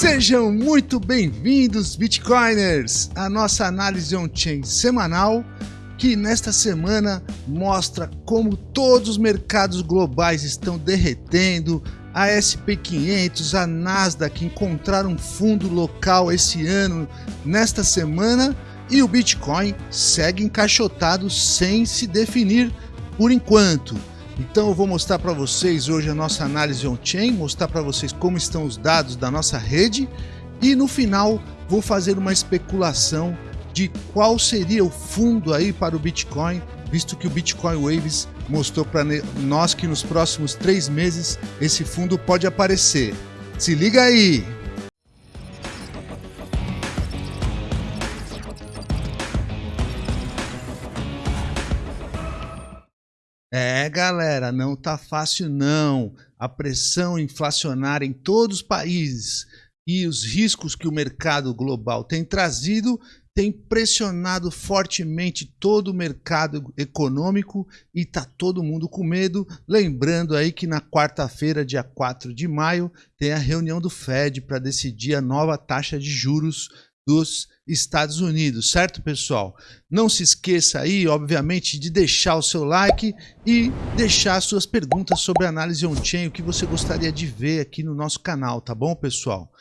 Sejam muito bem-vindos, Bitcoiners, à nossa análise on-chain semanal, que nesta semana mostra como todos os mercados globais estão derretendo, a SP500, a Nasdaq encontraram um fundo local esse ano, nesta semana, e o Bitcoin segue encaixotado sem se definir por enquanto. Então eu vou mostrar para vocês hoje a nossa análise on-chain, mostrar para vocês como estão os dados da nossa rede e no final vou fazer uma especulação de qual seria o fundo aí para o Bitcoin, visto que o Bitcoin Waves mostrou para nós que nos próximos três meses esse fundo pode aparecer. Se liga aí! Galera, não tá fácil não. A pressão inflacionária em todos os países e os riscos que o mercado global tem trazido tem pressionado fortemente todo o mercado econômico e tá todo mundo com medo. Lembrando aí que na quarta-feira, dia 4 de maio, tem a reunião do Fed para decidir a nova taxa de juros dos Estados Unidos, certo, pessoal? Não se esqueça aí, obviamente, de deixar o seu like e deixar suas perguntas sobre análise on-chain, o que você gostaria de ver aqui no nosso canal, tá bom, pessoal?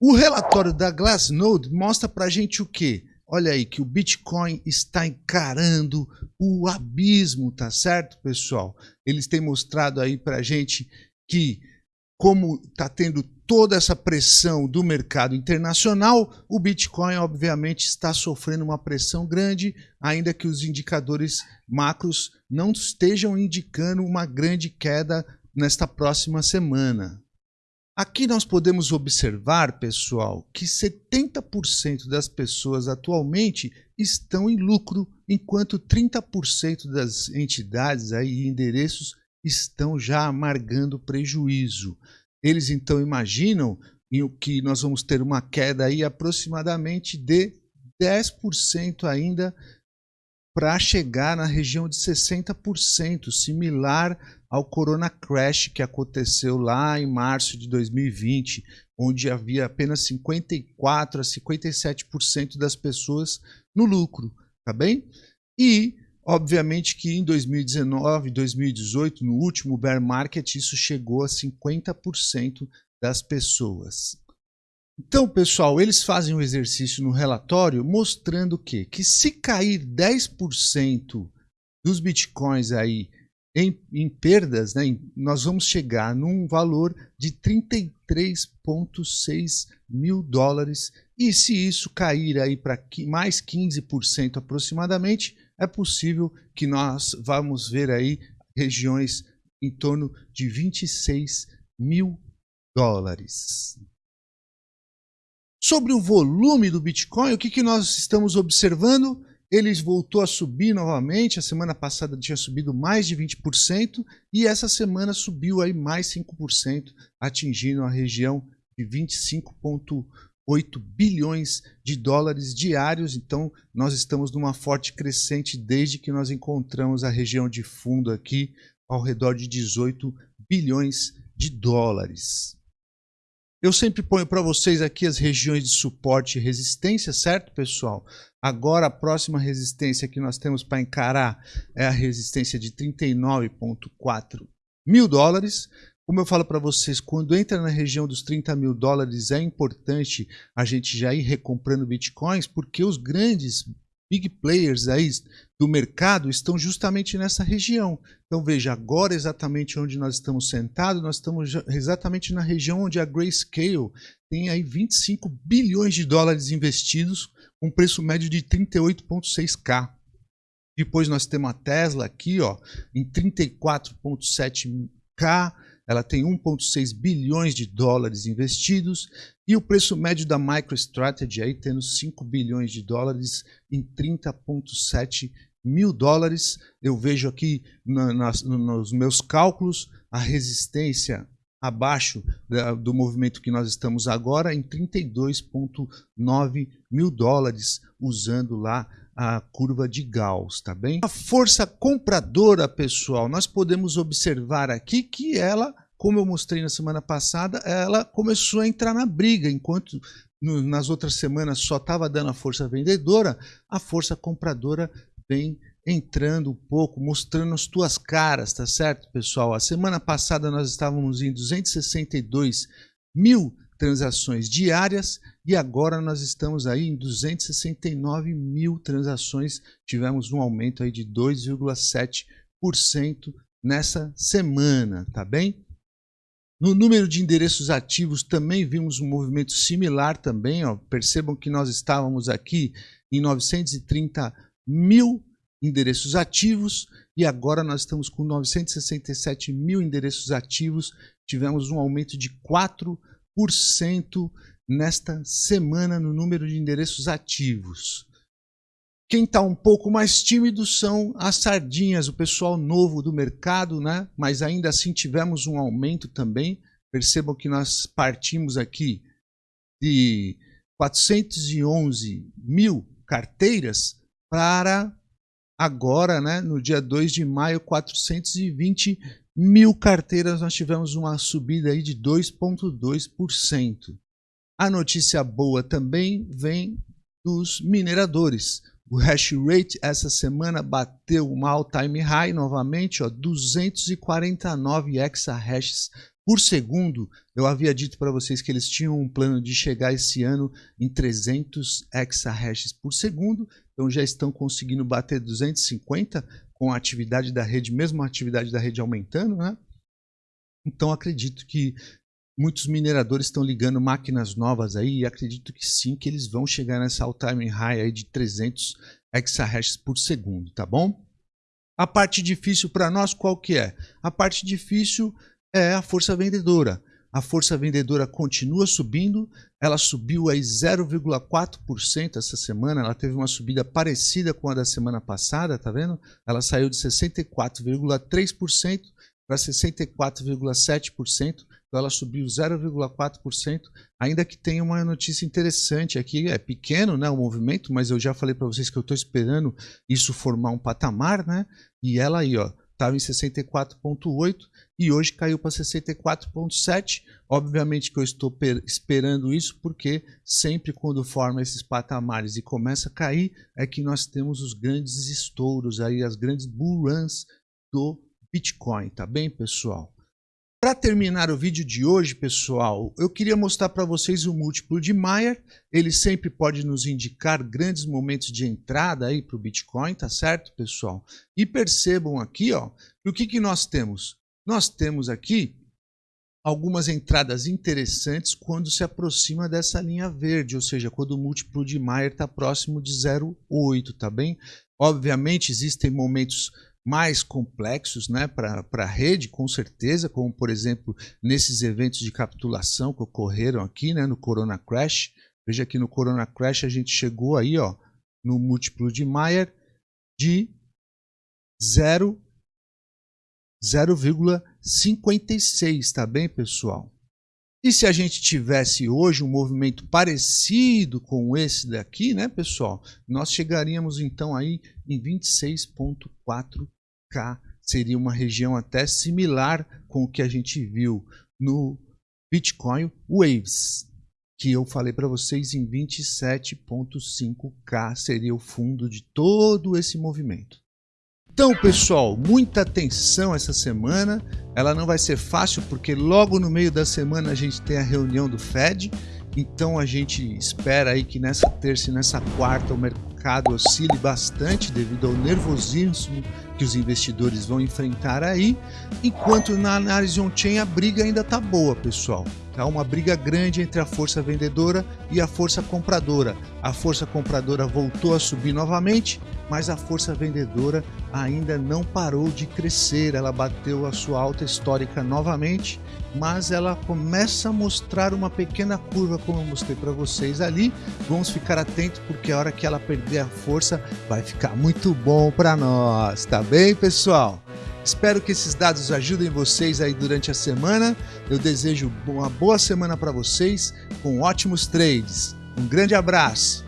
O relatório da Glassnode mostra pra gente o quê? Olha aí que o Bitcoin está encarando o abismo, tá certo, pessoal? Eles têm mostrado aí pra gente que como está tendo toda essa pressão do mercado internacional, o Bitcoin obviamente está sofrendo uma pressão grande, ainda que os indicadores macros não estejam indicando uma grande queda nesta próxima semana. Aqui nós podemos observar, pessoal, que 70% das pessoas atualmente estão em lucro, enquanto 30% das entidades e endereços estão já amargando prejuízo. Eles então imaginam que nós vamos ter uma queda aí aproximadamente de 10% ainda para chegar na região de 60%, similar ao Corona Crash que aconteceu lá em março de 2020, onde havia apenas 54 a 57% das pessoas no lucro, tá bem? E Obviamente que em 2019, 2018, no último bear market, isso chegou a 50% das pessoas. Então, pessoal, eles fazem um exercício no relatório mostrando que, que se cair 10% dos bitcoins aí em, em perdas, né, nós vamos chegar num valor de 33,6 mil dólares. E se isso cair aí para mais 15% aproximadamente, é possível que nós vamos ver aí regiões em torno de 26 mil dólares. Sobre o volume do Bitcoin, o que, que nós estamos observando? Ele voltou a subir novamente, a semana passada tinha subido mais de 20% e essa semana subiu aí mais 5%, atingindo a região de 25,1 8 bilhões de dólares diários, então nós estamos numa forte crescente desde que nós encontramos a região de fundo aqui ao redor de 18 bilhões de dólares. Eu sempre ponho para vocês aqui as regiões de suporte e resistência, certo, pessoal? Agora a próxima resistência que nós temos para encarar é a resistência de 39,4 mil dólares. Como eu falo para vocês, quando entra na região dos 30 mil dólares, é importante a gente já ir recomprando bitcoins, porque os grandes big players aí do mercado estão justamente nessa região. Então veja, agora exatamente onde nós estamos sentados, nós estamos exatamente na região onde a Grayscale tem aí 25 bilhões de dólares investidos, com preço médio de 38,6k. Depois nós temos a Tesla aqui, ó, em 34,7k, ela tem 1,6 bilhões de dólares investidos e o preço médio da MicroStrategy aí tendo 5 bilhões de dólares em 30,7 mil dólares. Eu vejo aqui na, nos meus cálculos a resistência abaixo da, do movimento que nós estamos agora em 32,9 mil dólares usando lá a curva de Gauss, tá bem? A força compradora, pessoal, nós podemos observar aqui que ela como eu mostrei na semana passada, ela começou a entrar na briga, enquanto no, nas outras semanas só estava dando a força vendedora, a força compradora vem entrando um pouco, mostrando as tuas caras, tá certo, pessoal? A semana passada nós estávamos em 262 mil transações diárias e agora nós estamos aí em 269 mil transações. Tivemos um aumento aí de 2,7% nessa semana, tá bem? No número de endereços ativos também vimos um movimento similar também. Ó. Percebam que nós estávamos aqui em 930 mil endereços ativos e agora nós estamos com 967 mil endereços ativos. Tivemos um aumento de 4% nesta semana no número de endereços ativos. Quem está um pouco mais tímido são as sardinhas, o pessoal novo do mercado, né? mas ainda assim tivemos um aumento também. Percebam que nós partimos aqui de 411 mil carteiras para agora, né, no dia 2 de maio, 420 mil carteiras, nós tivemos uma subida aí de 2,2%. A notícia boa também vem dos mineradores. O hash rate essa semana bateu uma all-time high novamente, ó, 249 exahashes por segundo. Eu havia dito para vocês que eles tinham um plano de chegar esse ano em 300 exahashes por segundo, então já estão conseguindo bater 250 com a atividade da rede, mesmo a atividade da rede aumentando, né? Então acredito que muitos mineradores estão ligando máquinas novas aí e acredito que sim, que eles vão chegar nessa all-time high aí de 300 exahashes por segundo, tá bom? A parte difícil para nós qual que é? A parte difícil é a força vendedora. A força vendedora continua subindo, ela subiu aí 0,4% essa semana, ela teve uma subida parecida com a da semana passada, tá vendo? Ela saiu de 64,3% para 64,7%, então ela subiu 0,4%, ainda que tenha uma notícia interessante aqui, é pequeno né, o movimento, mas eu já falei para vocês que eu estou esperando isso formar um patamar, né? E ela aí, ó, estava em 64,8 e hoje caiu para 64,7. Obviamente que eu estou esperando isso porque sempre quando forma esses patamares e começa a cair é que nós temos os grandes estouros aí, as grandes bull runs do Bitcoin, tá bem, pessoal? Para terminar o vídeo de hoje, pessoal, eu queria mostrar para vocês o múltiplo de Mayer. Ele sempre pode nos indicar grandes momentos de entrada aí para o Bitcoin, tá certo, pessoal? E percebam aqui, ó, o que, que nós temos? Nós temos aqui algumas entradas interessantes quando se aproxima dessa linha verde, ou seja, quando o múltiplo de Mayer está próximo de 0,8, tá bem? Obviamente existem momentos mais complexos né, para a rede, com certeza, como por exemplo nesses eventos de capitulação que ocorreram aqui né, no Corona Crash. Veja que no Corona Crash a gente chegou aí ó, no múltiplo de Mayer de 0,56, tá bem pessoal? E se a gente tivesse hoje um movimento parecido com esse daqui, né, pessoal? Nós chegaríamos então aí em 26.4 seria uma região até similar com o que a gente viu no Bitcoin Waves, que eu falei para vocês em 27.5K seria o fundo de todo esse movimento. Então, pessoal, muita atenção essa semana. Ela não vai ser fácil porque logo no meio da semana a gente tem a reunião do Fed. Então a gente espera aí que nessa terça e nessa quarta o mercado oscile bastante devido ao nervosismo que os investidores vão enfrentar aí, enquanto na análise on-chain a briga ainda está boa, pessoal. Há uma briga grande entre a força vendedora e a força compradora. A força compradora voltou a subir novamente, mas a força vendedora ainda não parou de crescer. Ela bateu a sua alta histórica novamente, mas ela começa a mostrar uma pequena curva, como eu mostrei para vocês ali. Vamos ficar atentos, porque a hora que ela perder a força, vai ficar muito bom para nós, tá bem, pessoal? Espero que esses dados ajudem vocês aí durante a semana. Eu desejo uma boa semana para vocês com ótimos trades. Um grande abraço!